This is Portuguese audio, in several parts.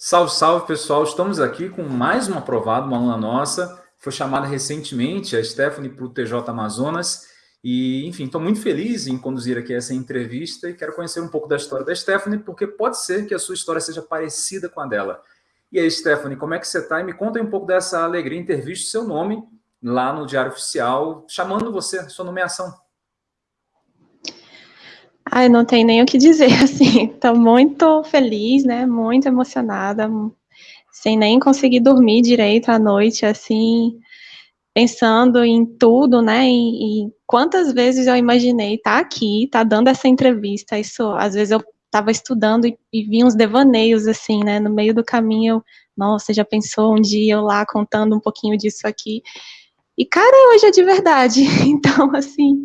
Salve, salve, pessoal. Estamos aqui com mais uma aprovada, uma aluna nossa. Foi chamada recentemente, a Stephanie, para o TJ Amazonas. E, enfim, estou muito feliz em conduzir aqui essa entrevista e quero conhecer um pouco da história da Stephanie, porque pode ser que a sua história seja parecida com a dela. E aí, Stephanie, como é que você está? E me conta um pouco dessa alegria em ter visto seu nome lá no Diário Oficial, chamando você, sua nomeação. Ai, não tem nem o que dizer, assim, tô muito feliz, né, muito emocionada, sem nem conseguir dormir direito à noite, assim, pensando em tudo, né, e, e quantas vezes eu imaginei estar tá aqui, estar tá dando essa entrevista, isso, às vezes eu estava estudando e, e vi uns devaneios, assim, né, no meio do caminho, eu, nossa, já pensou um dia eu lá contando um pouquinho disso aqui, e, cara, hoje é de verdade, então, assim,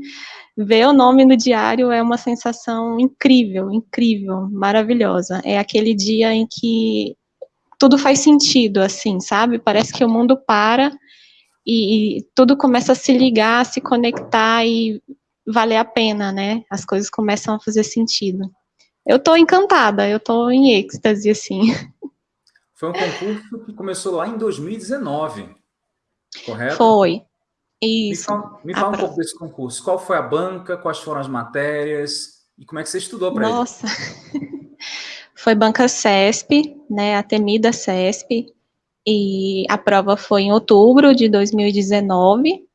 ver o nome no diário é uma sensação incrível, incrível, maravilhosa. É aquele dia em que tudo faz sentido, assim, sabe? Parece que o mundo para e, e tudo começa a se ligar, a se conectar e valer a pena, né? As coisas começam a fazer sentido. Eu tô encantada, eu tô em êxtase, assim. Foi um concurso que começou lá em 2019, correto? Foi, isso. Me fala, me fala um pouco desse concurso. Qual foi a banca, quais foram as matérias e como é que você estudou para ele? Nossa, foi banca CESP, né, a temida CESP, e a prova foi em outubro de 2019,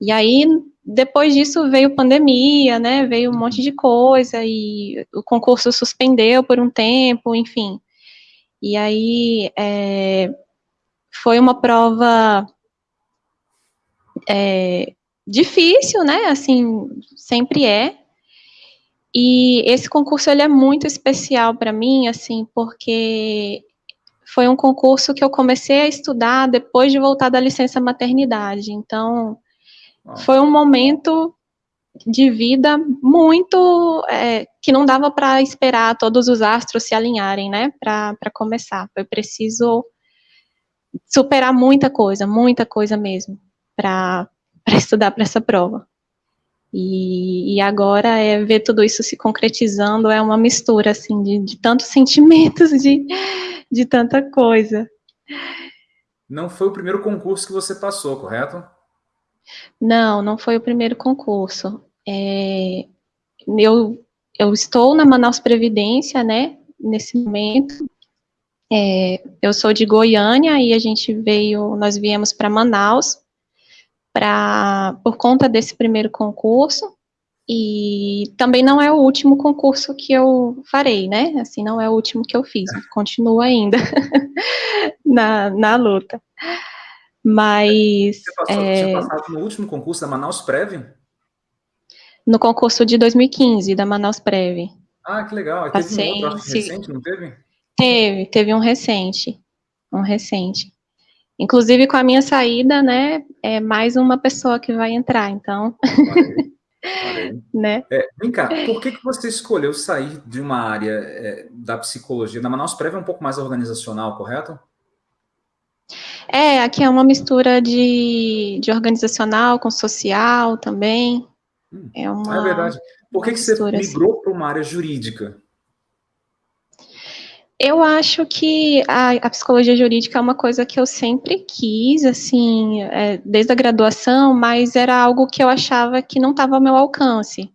e aí depois disso veio pandemia, né, veio um monte de coisa, e o concurso suspendeu por um tempo, enfim. E aí é, foi uma prova é, difícil, né? Assim, sempre é. E esse concurso ele é muito especial para mim, assim, porque foi um concurso que eu comecei a estudar depois de voltar da licença maternidade. Então, foi um momento de vida muito é, que não dava para esperar todos os astros se alinharem, né? Para começar, foi preciso superar muita coisa, muita coisa mesmo para estudar para essa prova. E, e, agora é ver tudo isso se concretizando, é uma mistura, assim, de, de tantos sentimentos, de, de tanta coisa. Não foi o primeiro concurso que você passou, correto? Não, não foi o primeiro concurso. É, eu, eu estou na Manaus Previdência, né, nesse momento. É, eu sou de Goiânia e a gente veio, nós viemos para Manaus por conta desse primeiro concurso e também não é o último concurso que eu farei, né? Assim, não é o último que eu fiz, continuo ainda na, na luta. Mas... Você passou, é, tinha passado no último concurso da Manaus Prev? No concurso de 2015, da Manaus Prev. Ah, que legal. Teve Passei, um outro recente, não teve? Teve, teve um recente. Um recente. Inclusive, com a minha saída, né, é mais uma pessoa que vai entrar, então... Valeu. Valeu. né? É, vem cá, por que, que você escolheu sair de uma área é, da psicologia? Na Manaus Prévia é um pouco mais organizacional, correto? É, aqui é uma mistura de, de organizacional com social também. Hum, é, uma, é verdade. Por que, que você migrou assim. para uma área jurídica? Eu acho que a, a, psicologia jurídica é uma coisa que eu sempre quis, assim, é, desde a graduação, mas era algo que eu achava que não estava ao meu alcance,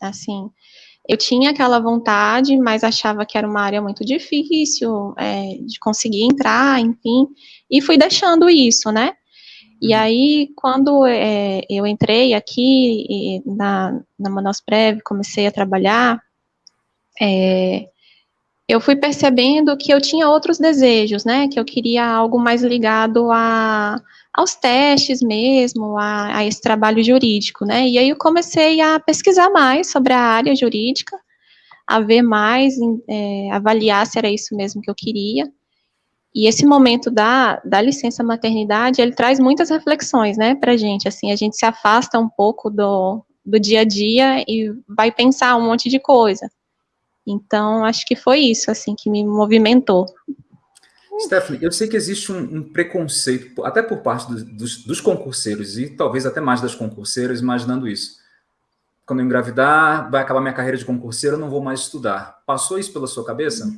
assim. Eu tinha aquela vontade, mas achava que era uma área muito difícil é, de conseguir entrar, enfim, e fui deixando isso, né? E uhum. aí, quando é, eu entrei aqui na, na Manaus Prev, comecei a trabalhar, é, eu fui percebendo que eu tinha outros desejos, né, que eu queria algo mais ligado a, aos testes mesmo, a, a esse trabalho jurídico, né, e aí eu comecei a pesquisar mais sobre a área jurídica, a ver mais, é, avaliar se era isso mesmo que eu queria, e esse momento da, da licença maternidade, ele traz muitas reflexões, né, pra gente, assim, a gente se afasta um pouco do, do dia a dia e vai pensar um monte de coisa, então, acho que foi isso, assim, que me movimentou. Stephanie, eu sei que existe um, um preconceito, até por parte do, dos, dos, concurseiros, e talvez até mais das concurseiras, imaginando isso. Quando eu engravidar, vai acabar minha carreira de concurseira, eu não vou mais estudar. Passou isso pela sua cabeça?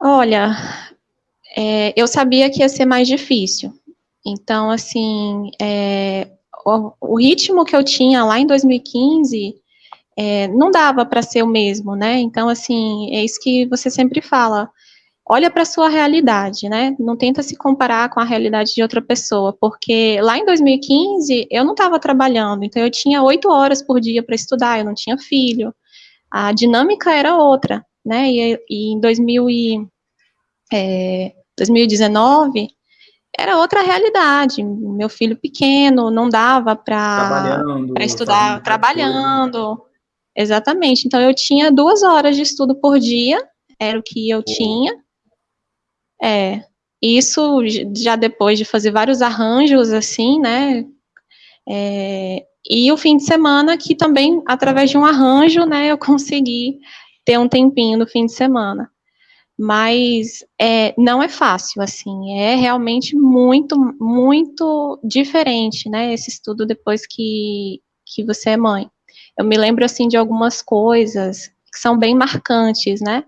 Olha, é, eu sabia que ia ser mais difícil. Então, assim, é, o, o, ritmo que eu tinha lá em 2015 é, não dava para ser o mesmo, né? Então, assim, é isso que você sempre fala. Olha para a sua realidade, né? Não tenta se comparar com a realidade de outra pessoa, porque lá em 2015 eu não estava trabalhando, então eu tinha oito horas por dia para estudar, eu não tinha filho. A dinâmica era outra, né? E, e em 2000 e, é, 2019 era outra realidade. Meu filho pequeno não dava para estudar trabalhando. Exatamente. Então eu tinha duas horas de estudo por dia, era o que eu tinha. É. Isso já depois de fazer vários arranjos assim, né? É, e o fim de semana que também através de um arranjo, né, eu consegui ter um tempinho no fim de semana. Mas é, não é fácil, assim, é realmente muito, muito diferente, né, esse estudo depois que, que você é mãe. Eu me lembro, assim, de algumas coisas que são bem marcantes, né?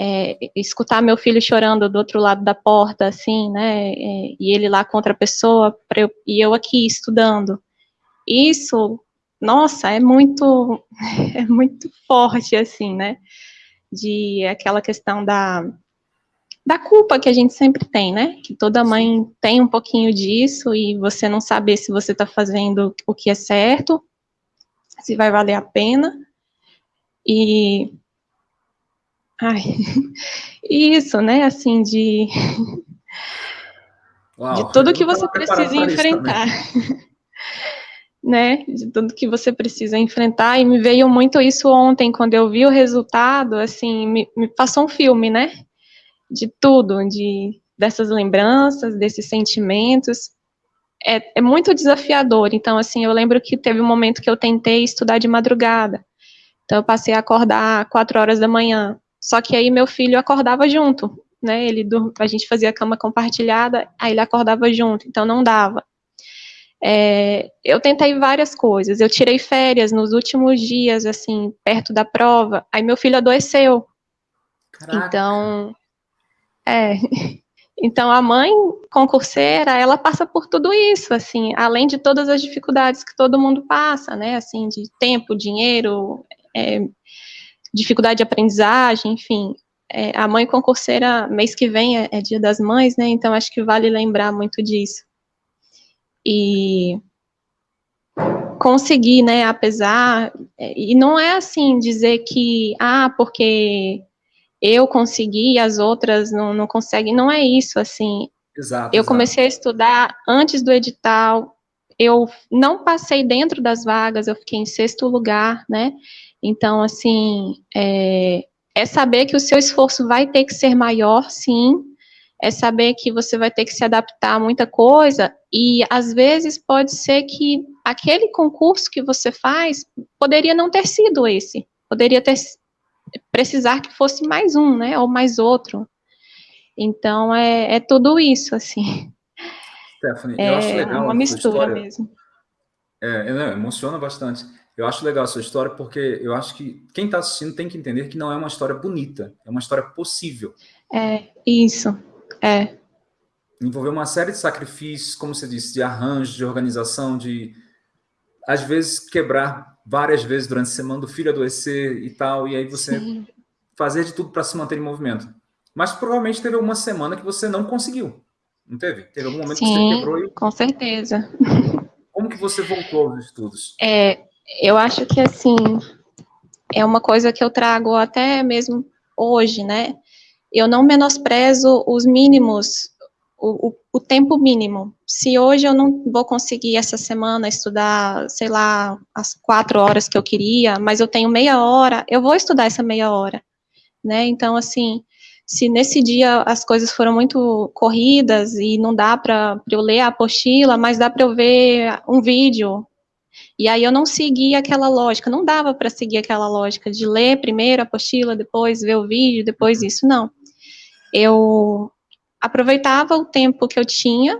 É, escutar meu filho chorando do outro lado da porta, assim, né? É, e ele lá com outra pessoa, eu, e eu aqui estudando. Isso, nossa, é muito, é muito forte, assim, né? De aquela questão da, da culpa que a gente sempre tem, né? Que toda mãe tem um pouquinho disso e você não saber se você está fazendo o que é certo se vai valer a pena. E. Ai, isso, né? Assim, de. Uau, de tudo que você precisa enfrentar. né? De tudo que você precisa enfrentar. E me veio muito isso ontem, quando eu vi o resultado, assim, me, me passou um filme, né? De tudo, de dessas lembranças, desses sentimentos é, é muito desafiador. Então, assim, eu lembro que teve um momento que eu tentei estudar de madrugada. Então, eu passei a acordar quatro horas da manhã. Só que aí meu filho acordava junto, né? Ele a gente fazia cama compartilhada, aí ele acordava junto, então não dava. É, eu tentei várias coisas. Eu tirei férias nos últimos dias, assim, perto da prova. Aí meu filho adoeceu. Caraca. Então, é. Então, a mãe concurseira, ela passa por tudo isso, assim, além de todas as dificuldades que todo mundo passa, né, assim, de tempo, dinheiro, é, dificuldade de aprendizagem, enfim. É, a mãe concurseira, mês que vem é, é dia das mães, né, então acho que vale lembrar muito disso. E conseguir, né, apesar, é, e não é assim dizer que, ah, porque eu consegui e as outras não, não conseguem. Não é isso, assim. Exato. Eu exato. comecei a estudar antes do edital, eu não passei dentro das vagas, eu fiquei em sexto lugar, né? Então, assim, é, é saber que o seu esforço vai ter que ser maior, sim, é saber que você vai ter que se adaptar a muita coisa, e às vezes pode ser que aquele concurso que você faz poderia não ter sido esse, poderia ter precisar que fosse mais um, né, ou mais outro. Então, é, é tudo isso, assim. Stephanie, é eu acho legal uma mistura história. mesmo. É, é emociona bastante. Eu acho legal a sua história porque eu acho que quem está assistindo tem que entender que não é uma história bonita, é uma história possível. É, isso, é. Envolveu uma série de sacrifícios, como você disse, de arranjo, de organização, de às vezes quebrar várias vezes durante a semana do filho adoecer e tal, e aí você Sim. fazer de tudo para se manter em movimento. Mas provavelmente teve alguma semana que você não conseguiu, não teve? Teve algum momento Sim, que você quebrou e... com certeza. Como que você voltou aos estudos? É, eu acho que, assim, é uma coisa que eu trago até mesmo hoje, né? Eu não menosprezo os mínimos o, o, tempo mínimo. Se hoje eu não vou conseguir essa semana estudar, sei lá, as quatro horas que eu queria, mas eu tenho meia hora, eu vou estudar essa meia hora, né? Então, assim, se nesse dia as coisas foram muito corridas e não dá para eu ler a apostila, mas dá para eu ver um vídeo. E aí eu não segui aquela lógica, não dava para seguir aquela lógica de ler primeiro a apostila, depois ver o vídeo, depois isso, não. Eu aproveitava o tempo que eu tinha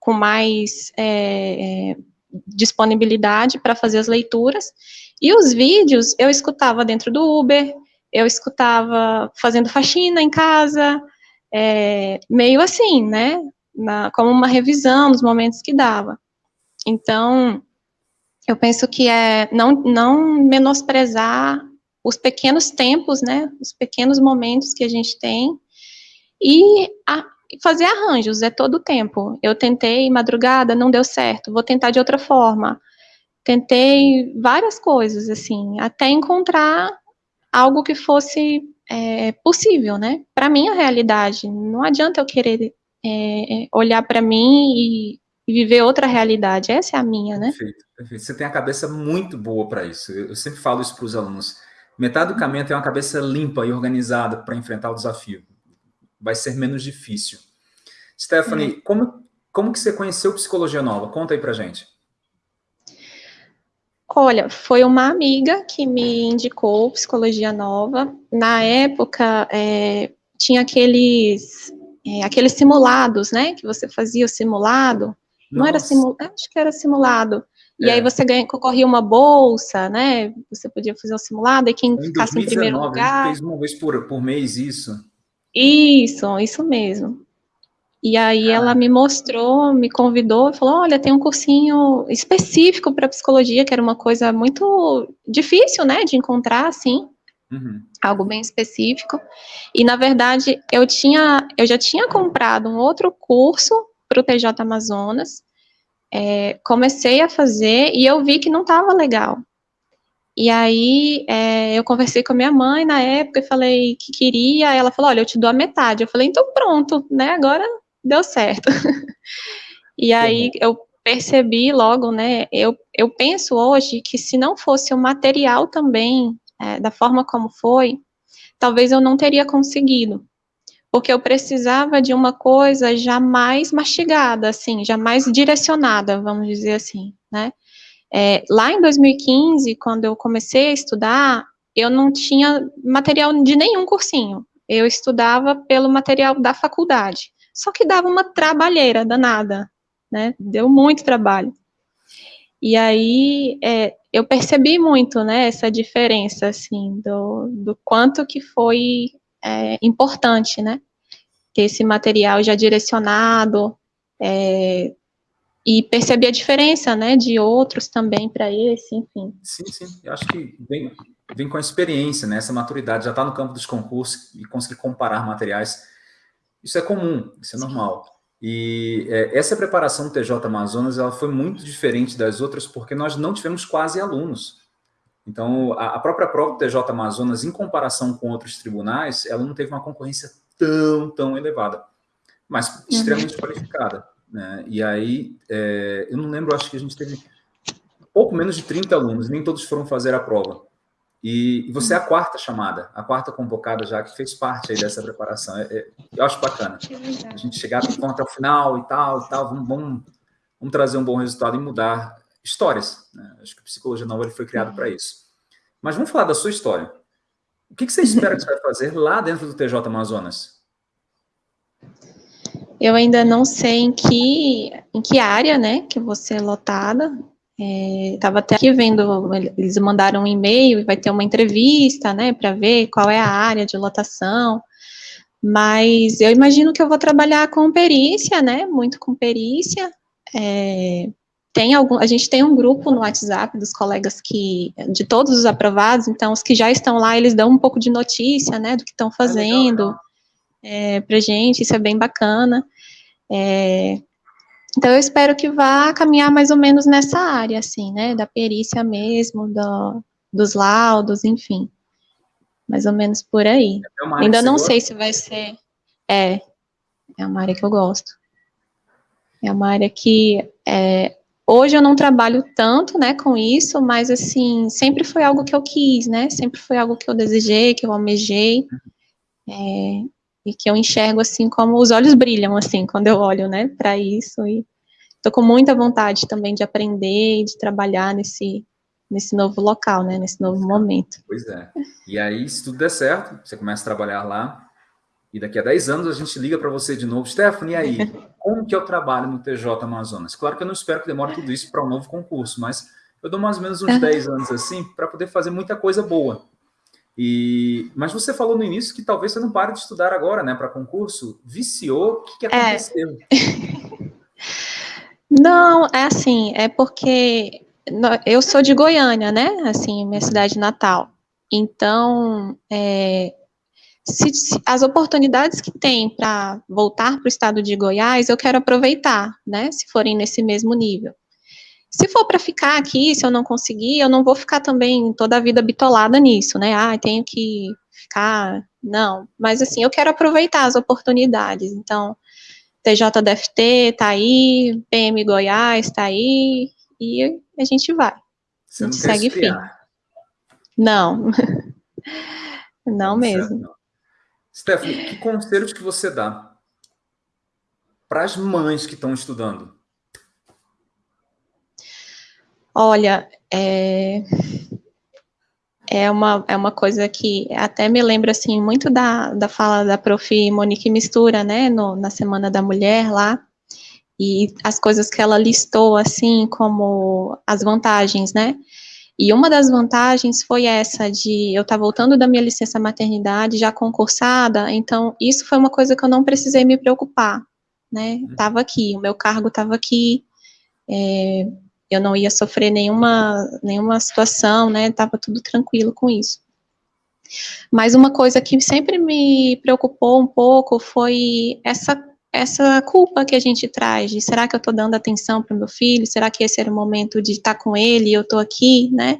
com mais é, é, disponibilidade para fazer as leituras, e os vídeos eu escutava dentro do Uber, eu escutava fazendo faxina em casa, é, meio assim, né? Na, como uma revisão nos momentos que dava. Então, eu penso que é não, não menosprezar os pequenos tempos, né? Os pequenos momentos que a gente tem e a, fazer arranjos, é todo o tempo. Eu tentei madrugada, não deu certo, vou tentar de outra forma. Tentei várias coisas, assim, até encontrar algo que fosse é, possível, né? Para minha realidade. Não adianta eu querer é, olhar para mim e, e, viver outra realidade. Essa é a minha, né? Perfeito, perfeito. Você tem a cabeça muito boa para isso. Eu sempre falo isso para os alunos. Metade do caminho é uma cabeça limpa e organizada para enfrentar o desafio vai ser menos difícil. Stephanie, uhum. como, como que você conheceu Psicologia Nova? Conta aí pra gente. Olha, foi uma amiga que me indicou Psicologia Nova. Na época, é, tinha aqueles, é, aqueles simulados, né? Que você fazia o simulado. Nossa. Não era simulado, acho que era simulado. E é. aí você ganha, concorria uma bolsa, né? Você podia fazer o simulado, e quem em ficasse 2019, em primeiro lugar. fez uma vez por, por mês isso. Isso, isso mesmo. E aí ah. ela me mostrou, me convidou, falou, olha, tem um cursinho específico para psicologia, que era uma coisa muito difícil, né, de encontrar, assim, uhum. algo bem específico. E, na verdade, eu tinha, eu já tinha comprado um outro curso para o TJ Amazonas, é, comecei a fazer e eu vi que não estava legal. E aí é, eu conversei com a minha mãe na época e falei que queria. Ela falou: olha, eu te dou a metade. Eu falei: então pronto, né? Agora deu certo. e aí uhum. eu percebi logo, né? Eu, eu penso hoje que se não fosse o material também, é, da forma como foi, talvez eu não teria conseguido. Porque eu precisava de uma coisa já mais mastigada, assim, já mais direcionada, vamos dizer assim, né? É, lá em 2015, quando eu comecei a estudar, eu não tinha material de nenhum cursinho. Eu estudava pelo material da faculdade. Só que dava uma trabalheira danada, né? Deu muito trabalho. E aí é, eu percebi muito, né, essa diferença, assim, do, do quanto que foi é, importante, né? Ter esse material já direcionado, é, e perceber a diferença, né, de outros também para esse, enfim. Sim, sim, eu acho que vem, vem com a experiência, né, essa maturidade, já está no campo dos concursos e conseguir comparar materiais, isso é comum, isso é normal. E é, essa preparação do TJ Amazonas, ela foi muito diferente das outras, porque nós não tivemos quase alunos. Então, a, a própria prova do TJ Amazonas, em comparação com outros tribunais, ela não teve uma concorrência tão, tão elevada, mas extremamente uhum. qualificada. Né? E aí, é, eu não lembro, acho que a gente teve pouco menos de 30 alunos, nem todos foram fazer a prova. E, você é a quarta chamada, a quarta convocada já, que fez parte aí dessa preparação. É, é, eu acho bacana. A gente chegar até o final e tal, e tal, vamos, vamos, vamos trazer um bom resultado e mudar histórias. Né? Acho que a Psicologia Nova foi criado para isso. Mas vamos falar da sua história. O que, que você espera que você vai fazer lá dentro do TJ Amazonas? Eu ainda não sei em que, em que área, né, que eu vou ser lotada. Estava é, até aqui vendo, eles mandaram um e-mail e vai ter uma entrevista, né, para ver qual é a área de lotação. Mas eu imagino que eu vou trabalhar com perícia, né, muito com perícia. É, tem algum, a gente tem um grupo no WhatsApp dos colegas que, de todos os aprovados, então os que já estão lá, eles dão um pouco de notícia, né, do que estão fazendo. É legal, é, para gente, isso é bem bacana. É, então, eu espero que vá caminhar mais ou menos nessa área, assim, né, da perícia mesmo, do, dos laudos, enfim, mais ou menos por aí. É Ainda não sei se vai ser, é, é uma área que eu gosto. É uma área que, é, hoje eu não trabalho tanto, né, com isso, mas, assim, sempre foi algo que eu quis, né, sempre foi algo que eu desejei, que eu almejei, é, e que eu enxergo assim como os olhos brilham assim quando eu olho, né, para isso e tô com muita vontade também de aprender e de trabalhar nesse nesse novo local, né, nesse novo momento. Pois é. E aí, se tudo der certo, você começa a trabalhar lá e daqui a 10 anos a gente liga para você de novo, Stephanie, e aí, como que eu trabalho no TJ Amazonas? Claro que eu não espero que demore tudo isso para um novo concurso, mas eu dou mais ou menos uns 10 anos assim para poder fazer muita coisa boa. E, mas você falou no início que talvez você não pare de estudar agora, né, para concurso. Viciou? O que, que é. aconteceu? É. não, é assim, é porque eu sou de Goiânia, né? Assim, minha cidade natal. Então, é, se, se, as oportunidades que tem para voltar para o estado de Goiás, eu quero aproveitar, né? Se forem nesse mesmo nível. Se for para ficar aqui, se eu não conseguir, eu não vou ficar também toda a vida bitolada nisso, né? Ah, tenho que ficar. Não. Mas assim, eu quero aproveitar as oportunidades. Então, TJDFT tá aí, PM Goiás tá aí, e a gente vai. Você a gente segue firme. Não. não mesmo. Não. Stephanie, que conselhos que você dá para as mães que estão estudando? Olha, é, é, uma, é uma coisa que até me lembra, assim, muito da, da fala da prof. Monique Mistura, né, no, na Semana da Mulher lá, e as coisas que ela listou, assim, como as vantagens, né, e uma das vantagens foi essa de eu estar tá voltando da minha licença maternidade já concursada, então isso foi uma coisa que eu não precisei me preocupar, né? Estava uhum. aqui, o meu cargo estava aqui, é, eu não ia sofrer nenhuma, nenhuma situação, né? Tava tudo tranquilo com isso. Mas uma coisa que sempre me preocupou um pouco foi essa essa culpa que a gente traz de será que eu estou dando atenção para o meu filho? Será que esse era o momento de estar tá com ele eu estou aqui, né?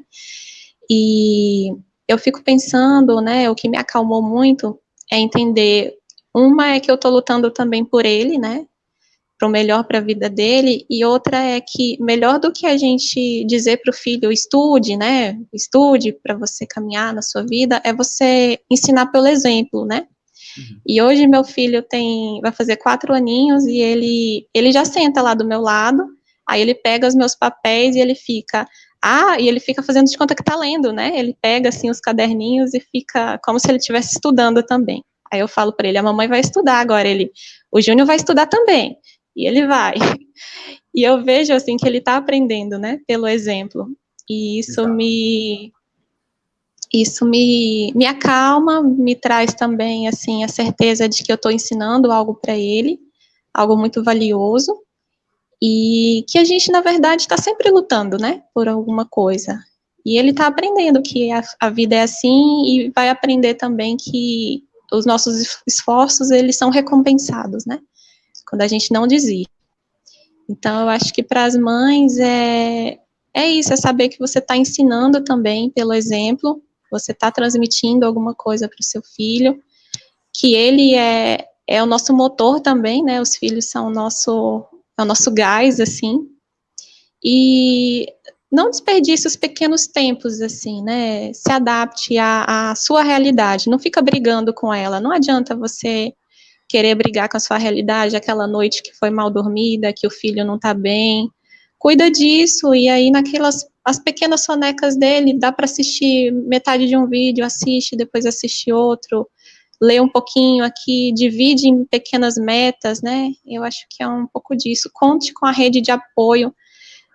E eu fico pensando, né? O que me acalmou muito é entender uma é que eu estou lutando também por ele, né? Para o melhor para a vida dele, e outra é que melhor do que a gente dizer para o filho estude, né, estude para você caminhar na sua vida, é você ensinar pelo exemplo, né? Uhum. E hoje meu filho tem, vai fazer quatro aninhos e ele, ele já senta lá do meu lado, aí ele pega os meus papéis e ele fica, ah, e ele fica fazendo de conta que está lendo, né? Ele pega assim os caderninhos e fica como se ele estivesse estudando também. Aí eu falo para ele, a mamãe vai estudar agora. Ele, o Júnior vai estudar também. E ele vai. E eu vejo assim que ele está aprendendo, né, pelo exemplo. E isso Exato. me isso me, me acalma, me traz também assim a certeza de que eu estou ensinando algo para ele, algo muito valioso, e que a gente na verdade está sempre lutando, né, por alguma coisa. E ele está aprendendo que a, a vida é assim e vai aprender também que os nossos esforços eles são recompensados, né? Quando a gente não desiste. Então, eu acho que para as mães é, é isso, é saber que você está ensinando também pelo exemplo, você está transmitindo alguma coisa para o seu filho, que ele é, é o nosso motor também, né? Os filhos são o nosso, é o nosso gás, assim. E não desperdice os pequenos tempos, assim, né? Se adapte à, à sua realidade, não fica brigando com ela. Não adianta você querer brigar com a sua realidade, aquela noite que foi mal dormida, que o filho não está bem. Cuida disso, e aí naquelas as pequenas sonecas dele, dá para assistir metade de um vídeo, assiste, depois assiste outro, lê um pouquinho aqui, divide em pequenas metas, né? Eu acho que é um pouco disso. Conte com a rede de apoio.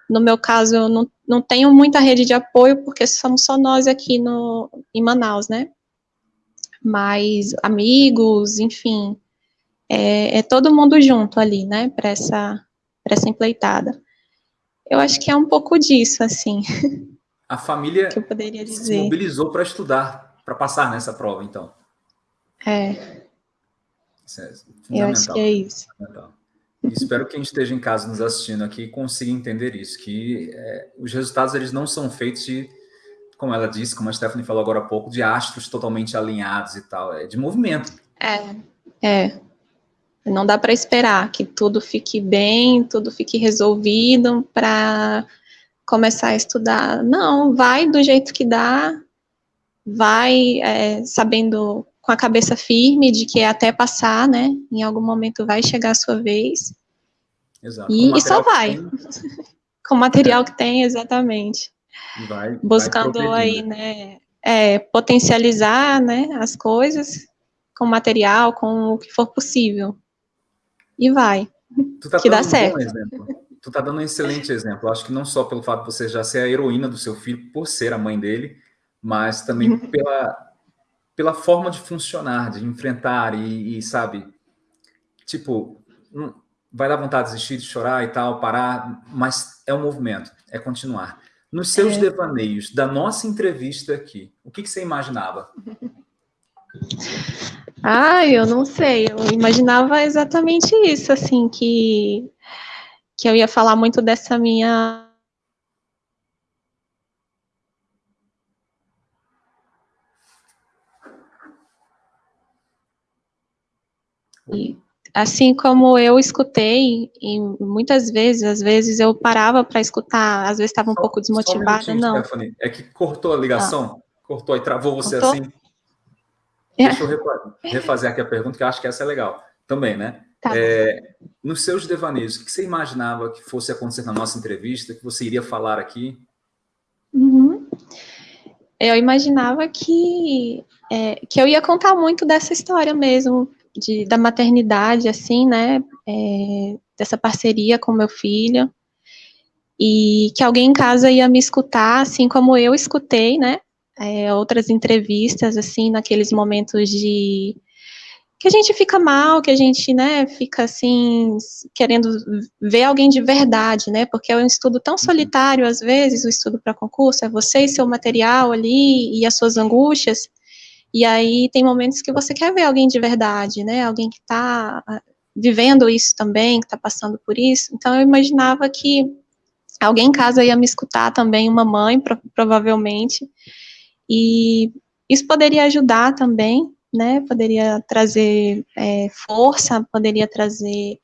No meu caso, eu não, não tenho muita rede de apoio, porque somos só nós aqui no, em Manaus, né? Mas amigos, enfim, é, é todo mundo junto ali, né, para essa, essa empleitada. Eu acho que é um pouco disso, assim. A família que eu poderia dizer. se mobilizou para estudar, para passar nessa prova, então. É. Isso é eu acho que é isso. espero que quem esteja em casa nos assistindo aqui consiga entender isso, que é, os resultados eles não são feitos de, como ela disse, como a Stephanie falou agora há pouco, de astros totalmente alinhados e tal, é de movimento. É, é. Não dá para esperar que tudo fique bem, tudo fique resolvido para começar a estudar. Não, vai do jeito que dá, vai é, sabendo com a cabeça firme de que é até passar, né? Em algum momento vai chegar a sua vez. Exato. E, e só vai. com o material é. que tem, exatamente. Vai, Buscando vai aí, né? É, potencializar né, as coisas com material, com o que for possível e vai. Tá que dá certo. Um tu tá dando um excelente exemplo. acho que não só pelo fato de você já ser a heroína do seu filho, por ser a mãe dele, mas também uhum. pela, pela forma de funcionar, de enfrentar e, e sabe, tipo, vai dar vontade de desistir, de chorar e tal, parar, mas é um movimento, é continuar. Nos seus é. devaneios da nossa entrevista aqui, o que, que você imaginava? Ah, eu não sei. Eu imaginava exatamente isso, assim, que, que eu ia falar muito dessa minha. E, assim como eu escutei, e muitas vezes, às vezes eu parava para escutar, às vezes estava um só, pouco desmotivada, um não. Stephanie. É que cortou a ligação, ah. cortou e travou você cortou? assim. Deixa eu refazer aqui a pergunta, que eu acho que essa é legal também, né? Tá. É, nos seus devaneios, o que você imaginava que fosse acontecer na nossa entrevista, que você iria falar aqui? Uhum. Eu imaginava que, é, que eu ia contar muito dessa história mesmo, de, da maternidade, assim, né? É, dessa parceria com meu filho. E que alguém em casa ia me escutar, assim como eu escutei, né? É, outras entrevistas, assim, naqueles momentos de que a gente fica mal, que a gente, né, fica assim, querendo ver alguém de verdade, né, porque é um estudo tão uhum. solitário, às vezes, o estudo para concurso, é você e seu material ali, e as suas angústias, e aí tem momentos que você quer ver alguém de verdade, né, alguém que está ah, vivendo isso também, que está passando por isso, então eu imaginava que alguém em casa ia me escutar também, uma mãe, pro, provavelmente, e isso poderia ajudar também, né? Poderia trazer é, força, poderia trazer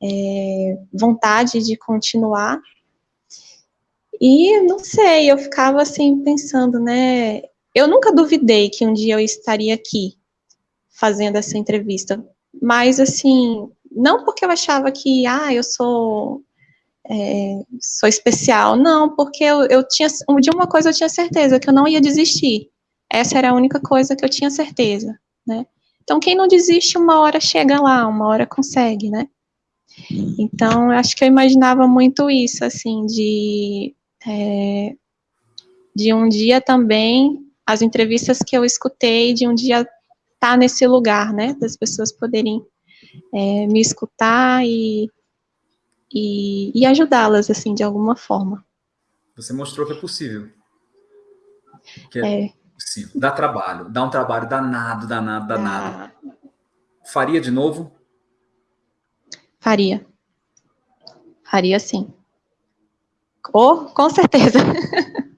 é, vontade de continuar. E não sei, eu ficava assim pensando, né? Eu nunca duvidei que um dia eu estaria aqui fazendo essa entrevista, mas assim, não porque eu achava que, ah, eu sou é, sou especial. Não, porque eu, eu tinha, de uma coisa eu tinha certeza, que eu não ia desistir. Essa era a única coisa que eu tinha certeza, né? Então, quem não desiste, uma hora chega lá, uma hora consegue, né? Então, eu acho que eu imaginava muito isso, assim, de, é, de um dia também, as entrevistas que eu escutei, de um dia estar tá nesse lugar, né? Das pessoas poderem é, me escutar e e, e ajudá-las, assim, de alguma forma. Você mostrou que é possível. Que é, é. possível. Dá trabalho, dá um trabalho danado, danado, danado. Ah. Faria de novo? Faria. Faria sim. Oh, com certeza.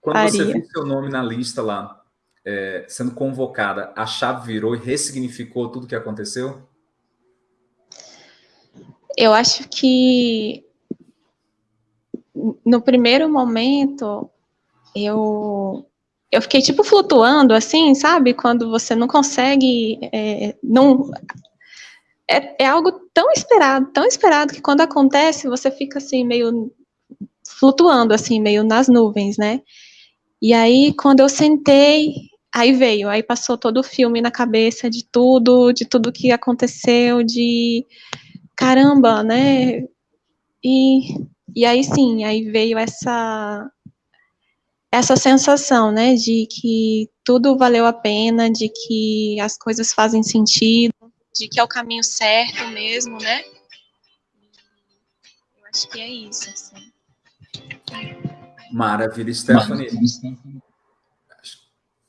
Quando Faria. você viu seu nome na lista lá, é, sendo convocada, a chave virou e ressignificou tudo que aconteceu? Eu acho que no primeiro momento eu eu fiquei tipo flutuando assim, sabe? Quando você não consegue, é, não é, é algo tão esperado, tão esperado que quando acontece você fica assim meio flutuando assim, meio nas nuvens, né? E aí quando eu sentei, aí veio, aí passou todo o filme na cabeça de tudo, de tudo que aconteceu, de caramba, né? E, e aí sim, aí veio essa essa sensação, né, de que tudo valeu a pena, de que as coisas fazem sentido, de que é o caminho certo mesmo, né? Eu acho que é isso, assim. Maravilha, Stephanie.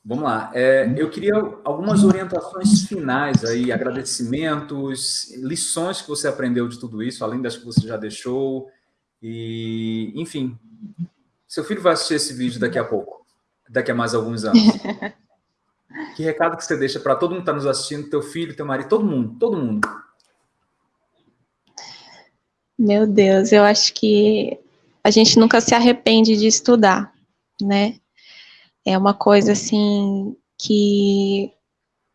Vamos lá. É, eu queria algumas orientações finais aí, agradecimentos, lições que você aprendeu de tudo isso, além das que você já deixou. E, enfim, seu filho vai assistir esse vídeo daqui a pouco, daqui a mais alguns anos. que recado que você deixa para todo mundo que está nos assistindo, teu filho, teu marido, todo mundo, todo mundo. Meu Deus, eu acho que a gente nunca se arrepende de estudar, né? É uma coisa assim que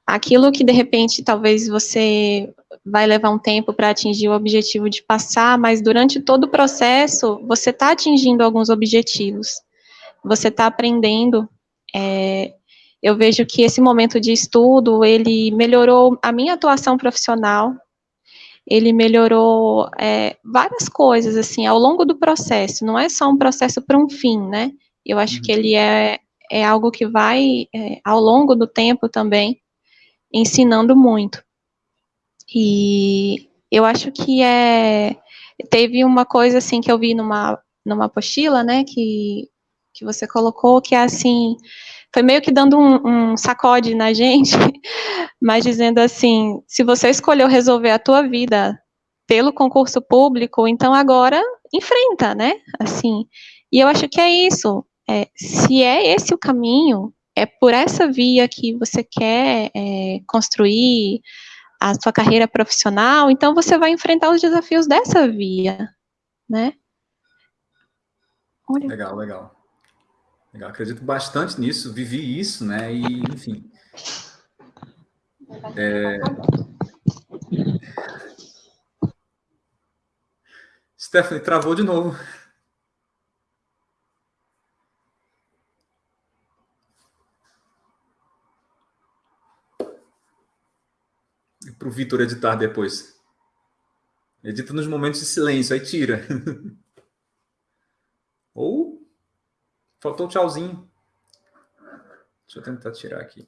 aquilo que de repente talvez você vai levar um tempo para atingir o objetivo de passar, mas durante todo o processo você está atingindo alguns objetivos, você está aprendendo. É, eu vejo que esse momento de estudo ele melhorou a minha atuação profissional, ele melhorou é, várias coisas assim ao longo do processo. Não é só um processo para um fim, né? Eu acho que ele é é algo que vai, é, ao longo do tempo também, ensinando muito. E eu acho que é. Teve uma coisa assim que eu vi numa, numa apostila, né, que, que você colocou, que é assim, foi meio que dando um, um sacode na gente, mas dizendo assim, se você escolheu resolver a tua vida pelo concurso público, então agora enfrenta, né? Assim, e eu acho que é isso. É, se é esse o caminho, é por essa via que você quer é, construir a sua carreira profissional, então você vai enfrentar os desafios dessa via, né? Olha. Legal, legal. Legal, acredito bastante nisso, vivi isso, né? E, enfim. É... Stephanie, travou de novo. Para o Vitor editar depois. Edita nos momentos de silêncio, aí tira. Ou faltou um tchauzinho. Deixa eu tentar tirar aqui.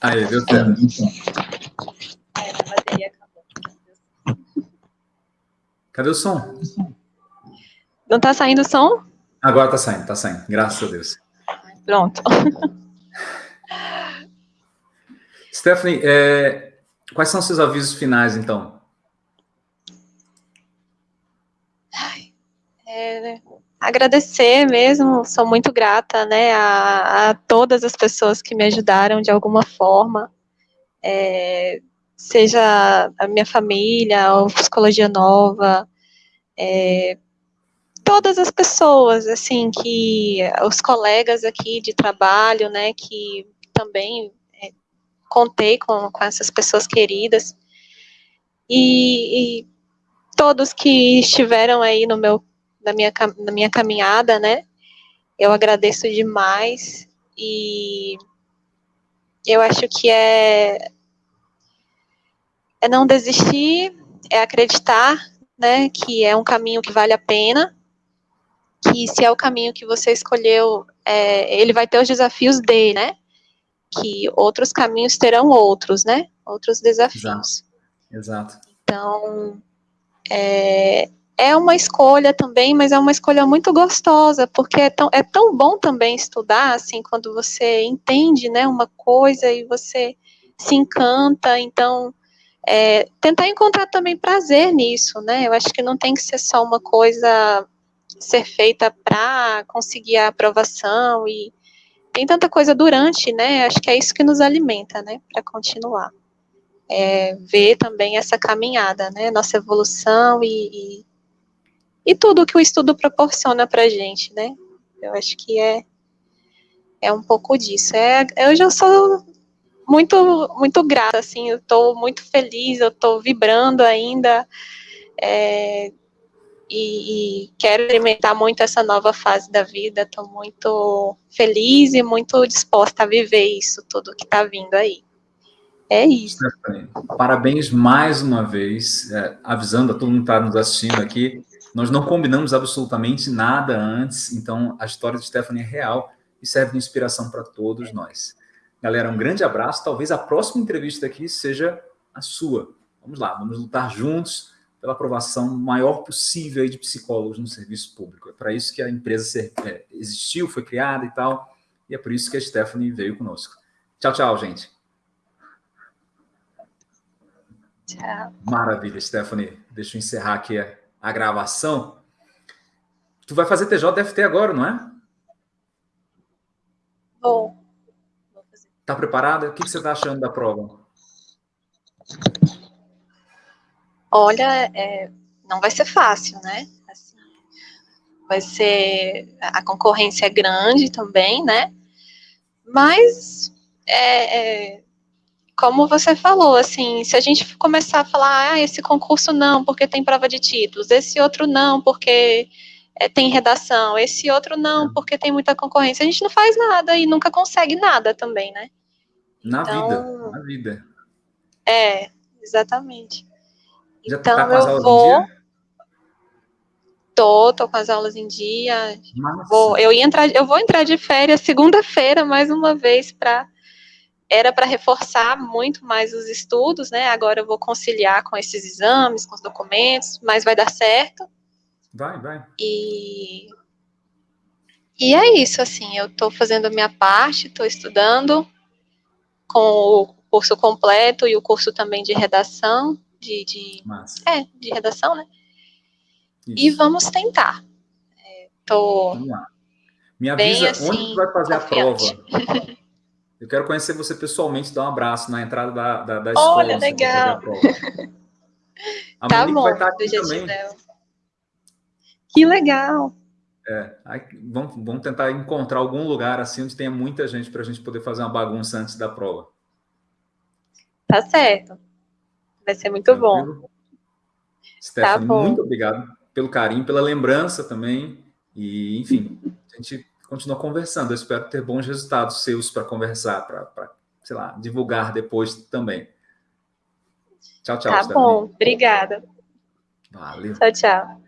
Aí, deu certo. Cadê o som? Não tá saindo o som? Agora tá saindo, tá saindo. Graças a Deus. Pronto. Stephanie, é, quais são seus avisos finais, então? É, agradecer mesmo, sou muito grata, né, a, a, todas as pessoas que me ajudaram de alguma forma, é, seja a minha família, a Psicologia Nova, é, todas as pessoas, assim, que, os colegas aqui de trabalho, né, que também contei com, com essas pessoas queridas, e, e todos que estiveram aí no meu na minha, na minha caminhada, né? Eu agradeço demais e eu acho que é, é não desistir, é acreditar, né, que é um caminho que vale a pena, que se é o caminho que você escolheu, é, ele vai ter os desafios dele, né? Que outros caminhos terão outros, né? Outros desafios. Exato. Exato. Então, é, é uma escolha também, mas é uma escolha muito gostosa, porque é tão, é tão bom também estudar, assim, quando você entende, né, uma coisa e você se encanta, então, é, tentar encontrar também prazer nisso, né, eu acho que não tem que ser só uma coisa ser feita para conseguir a aprovação e tem tanta coisa durante, né, acho que é isso que nos alimenta, né, para continuar. É, ver também essa caminhada, né, nossa evolução e, e e tudo que o estudo proporciona para gente, né? Eu acho que é, é um pouco disso. É, eu já sou muito, muito grata, assim, eu estou muito feliz, eu estou vibrando ainda. É, e, e quero experimentar muito essa nova fase da vida. Estou muito feliz e muito disposta a viver isso tudo que está vindo aí. É isso. Parabéns mais uma vez, é, avisando a todo mundo que está nos assistindo aqui. Nós não combinamos absolutamente nada antes, então a história de Stephanie é real e serve de inspiração para todos nós. Galera, um grande abraço. Talvez a próxima entrevista aqui seja a sua. Vamos lá, vamos lutar juntos pela aprovação maior possível de psicólogos no serviço público. É para isso que a empresa é, existiu, foi criada e tal, e é por isso que a Stephanie veio conosco. Tchau, tchau, gente. Tchau. Maravilha, Stephanie. Deixa eu encerrar aqui a, a gravação. Tu vai fazer TJ DFT agora, não é? Vou. Vou fazer. Tá preparada? O que, que você está achando da prova? Olha, é, não vai ser fácil, né? Assim, vai ser. A concorrência é grande também, né? Mas, é, é, como você falou, assim, se a gente começar a falar, ah, esse concurso não, porque tem prova de títulos, esse outro não, porque é, tem redação, esse outro não, é. porque tem muita concorrência, a gente não faz nada e nunca consegue nada também, né? Na então, vida, na vida. É, exatamente. Já então, tá com as aulas vou... em dia? Tô, tô com as aulas em dia. Vou, eu ia entrar, eu vou entrar de férias segunda-feira mais uma vez para era para reforçar muito mais os estudos, né? Agora eu vou conciliar com esses exames, com os documentos, mas vai dar certo. Vai, vai. E e é isso, assim, eu estou fazendo a minha parte, estou estudando com o curso completo e o curso também de redação de, de é, de redação, né? Isso. E vamos tentar. É, tô vamos lá. Me avisa bem, assim, onde tu vai fazer confiante. a prova. Eu quero conhecer você pessoalmente, dar um abraço na entrada da, da, da escola. Olha, legal. A tá bom, vai estar aqui também. Que legal. É, aí, vamos, vamos tentar encontrar algum lugar assim onde tenha muita gente para a gente poder fazer uma bagunça antes da prova. Tá certo. Vai ser muito Tranquilo. bom. Stephanie, tá bom. muito obrigado pelo carinho, pela lembrança também. E, enfim, a gente continua conversando. Eu espero ter bons resultados seus para conversar, para, sei lá, divulgar depois também. Tchau, tchau. Tá bom, obrigada. Valeu. Tchau, tchau.